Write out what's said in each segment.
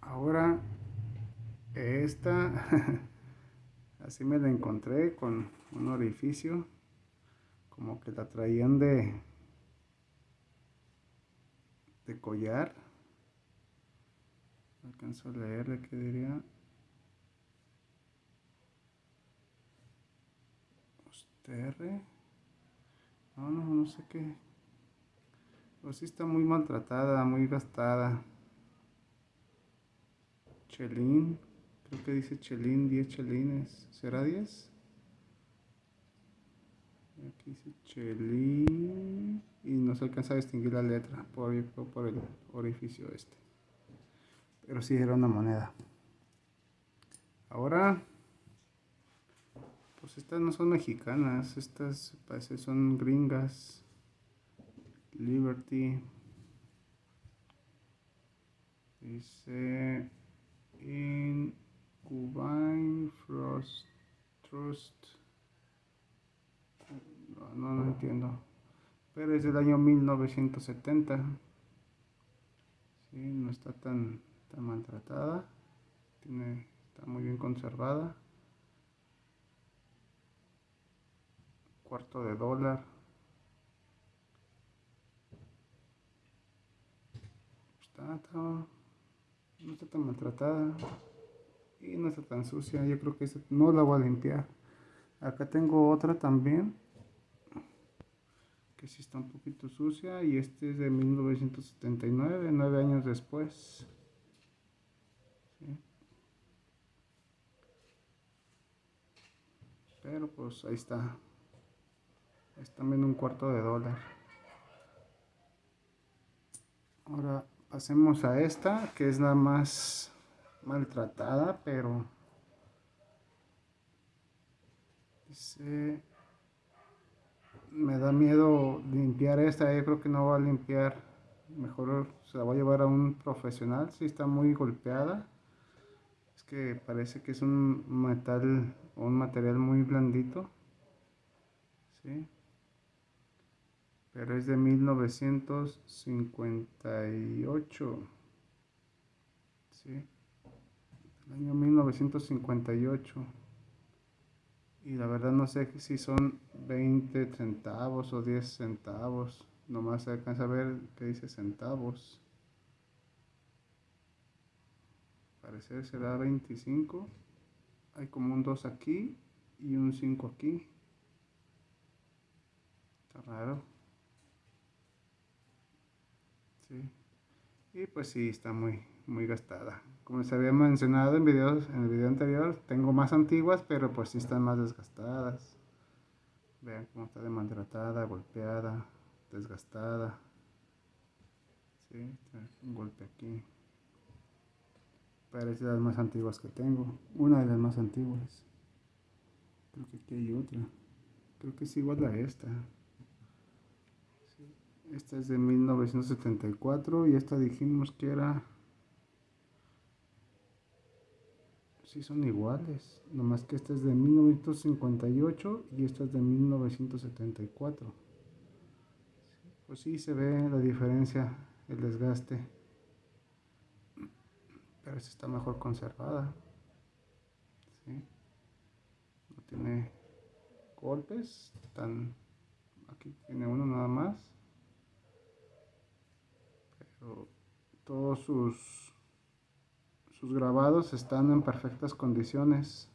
Ahora, esta, así me la encontré con un orificio, como que la traían de, de collar. Alcanzo a leerle que diría. No, no, no sé qué. Pues sí está muy maltratada, muy gastada. Chelín. Creo que dice Chelín, 10 chelines. ¿Será 10? Aquí dice Chelín. Y no se alcanza a distinguir la letra por, por el orificio este. Pero sí era una moneda. Ahora, pues estas no son mexicanas. Estas parece son gringas. Liberty. Dice in Frost Trust. No, no, entiendo. Pero es del año 1970. Sí, no está tan, tan maltratada. Tiene, está muy bien conservada. Cuarto de dólar. No está tan maltratada y no está tan sucia. Yo creo que no la voy a limpiar. Acá tengo otra también que sí está un poquito sucia y este es de 1979, nueve años después. Pero pues ahí está. Es también un cuarto de dólar. Ahora pasemos a esta, que es la más maltratada, pero dice me da miedo limpiar esta, yo creo que no va a limpiar, mejor se la va a llevar a un profesional, si está muy golpeada, es que parece que es un metal o un material muy blandito, ¿sí? Pero es de 1958, ¿sí? el año 1958 y la verdad no sé si son 20 centavos o 10 centavos. Nomás se alcanza a ver que dice centavos. Parecer será 25 hay como un 2 aquí y un 5 aquí. Está raro sí y pues sí está muy muy gastada. Como se había mencionado en, videos, en el video anterior, tengo más antiguas, pero pues sí están más desgastadas. Vean cómo está de maltratada, golpeada, desgastada. Sí, un golpe aquí. Parece las más antiguas que tengo. Una de las más antiguas. Creo que aquí hay otra. Creo que es igual a esta. Esta es de 1974 y esta dijimos que era sí son iguales, nomás que esta es de 1958 y esta es de 1974. Pues sí se ve la diferencia, el desgaste, pero esta está mejor conservada. No tiene golpes, tan, aquí tiene uno nada más, todos sus sus grabados están en perfectas condiciones.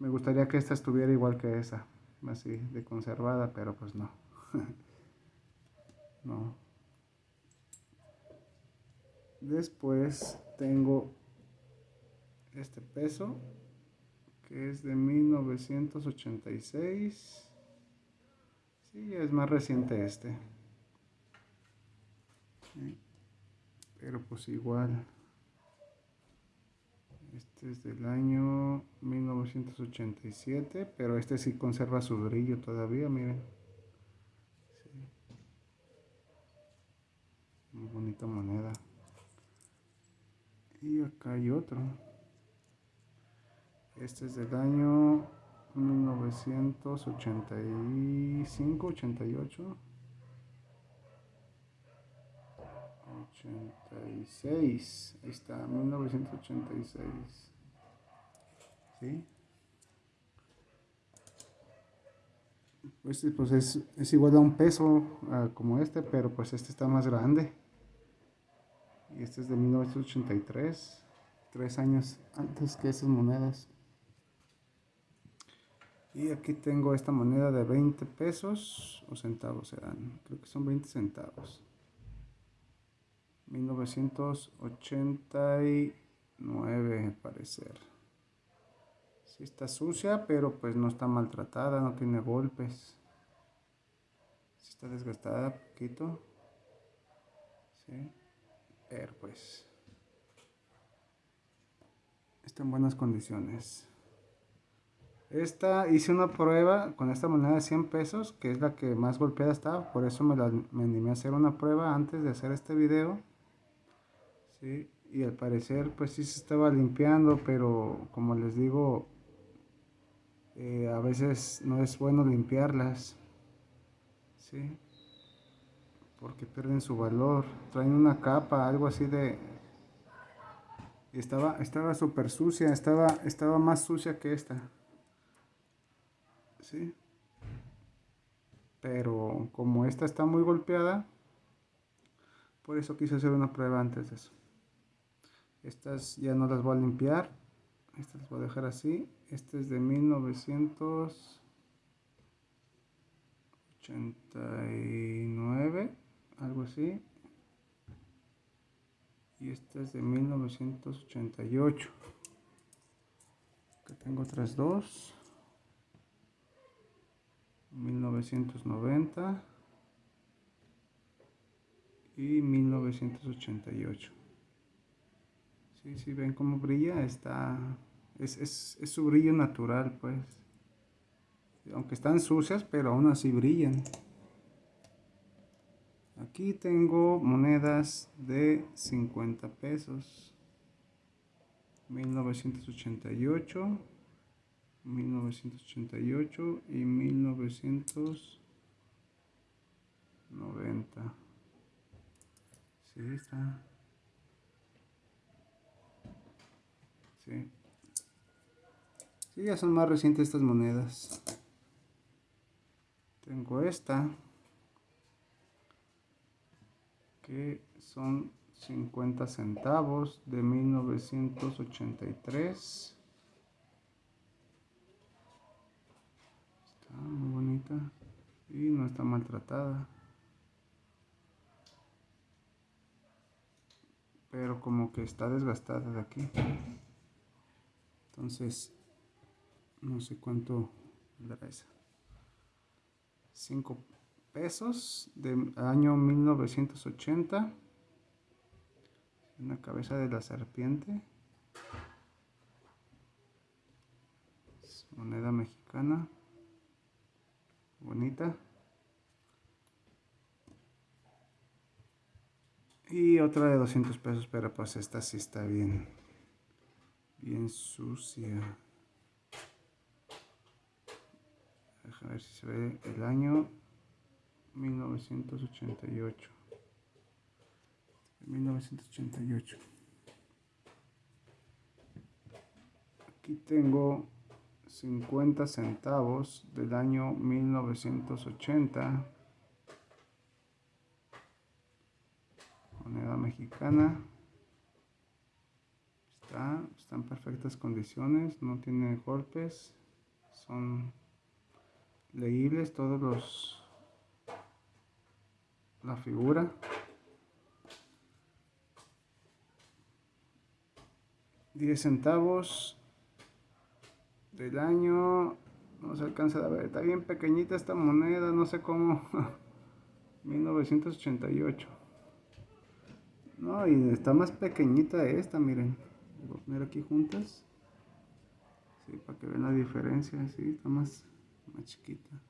Me gustaría que esta estuviera igual que esa, así de conservada, pero pues no. no. Después tengo este peso que es de 1986. Sí, es más reciente este. Pero pues igual. Este es del año 1987 pero este sí conserva su brillo todavía miren. Muy bonita moneda. Y acá hay otro. Este es del año 1985 88 86. Ahí está, 1986. ¿Sí? Pues, pues es, es, igual a un peso como este, pero pues este está más grande. Y este es de 1983, tres años antes que esas monedas. Y aquí tengo esta moneda de 20 pesos o centavos serán, creo que son 20 centavos. 1989 parecer. Sí está sucia, pero pues no está maltratada, no tiene golpes. Sí está desgastada poquito. Sí. Pero pues está en buenas condiciones. Esta hice una prueba con esta moneda de 100 pesos, que es la que más golpeada está, por eso me, la, me animé a hacer una prueba antes de hacer este video. ¿sí? Y al parecer pues sí se estaba limpiando, pero como les digo, eh, a veces no es bueno limpiarlas. ¿sí? Porque pierden su valor. Traen una capa, algo así de... Estaba estaba súper sucia, estaba, estaba más sucia que esta. ¿Sí? Pero como esta está muy golpeada, por eso quise hacer una prueba antes de eso. Estas ya no las voy a limpiar, estas las voy a dejar así. Este es de 1989, algo así. Y esta es de 1988. Aquí tengo otras dos. 1990 y 1988 si sí, ven cómo brilla está es, es, es, su brillo natural pues. Aunque están sucias pero aún así brillan. Aquí tengo monedas de 50 pesos. 1988 1988 y 1990. Sí, está. Sí. Sí, ya son más recientes estas monedas. Tengo esta. Que son 50 centavos de 1983. Muy bonita. Y no está maltratada. Pero como que está desgastada de aquí. Entonces no sé cuánto dará esa. 5 pesos del año 1980 una cabeza de la serpiente. Moneda mexicana bonita. Y otra de 200 pesos, pero pues esta sí está bien, bien sucia. Deja ver si se ve el año 1988. 1988. Aquí tengo 50 centavos del año 1980. Moneda mexicana. Está, está en perfectas condiciones, no tiene golpes. Son leíbles todos los la figura. Diez centavos del año, no se alcanza a ver, está bien pequeñita esta moneda, no sé cómo, 1988. No, y está más pequeñita esta, miren. Voy a poner aquí juntas. Sí, para que vean la diferencia, sí, está más, más chiquita.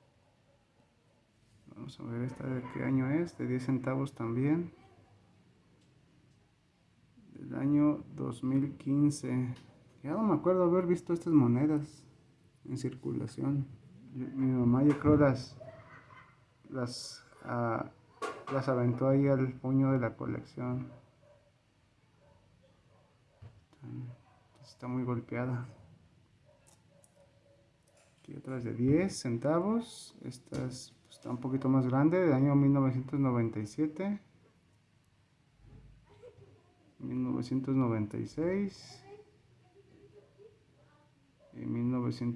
Vamos a ver esta de qué año es, de 10 centavos también. Del año 2015. Ya no me acuerdo haber visto estas monedas en circulación. Mi mamá yo creo las, las, ah, las aventó ahí al puño de la colección. Está muy golpeada. Aquí otras de 10 centavos. Esta pues, está un poquito más grande, del año 1997. 1996 y 1900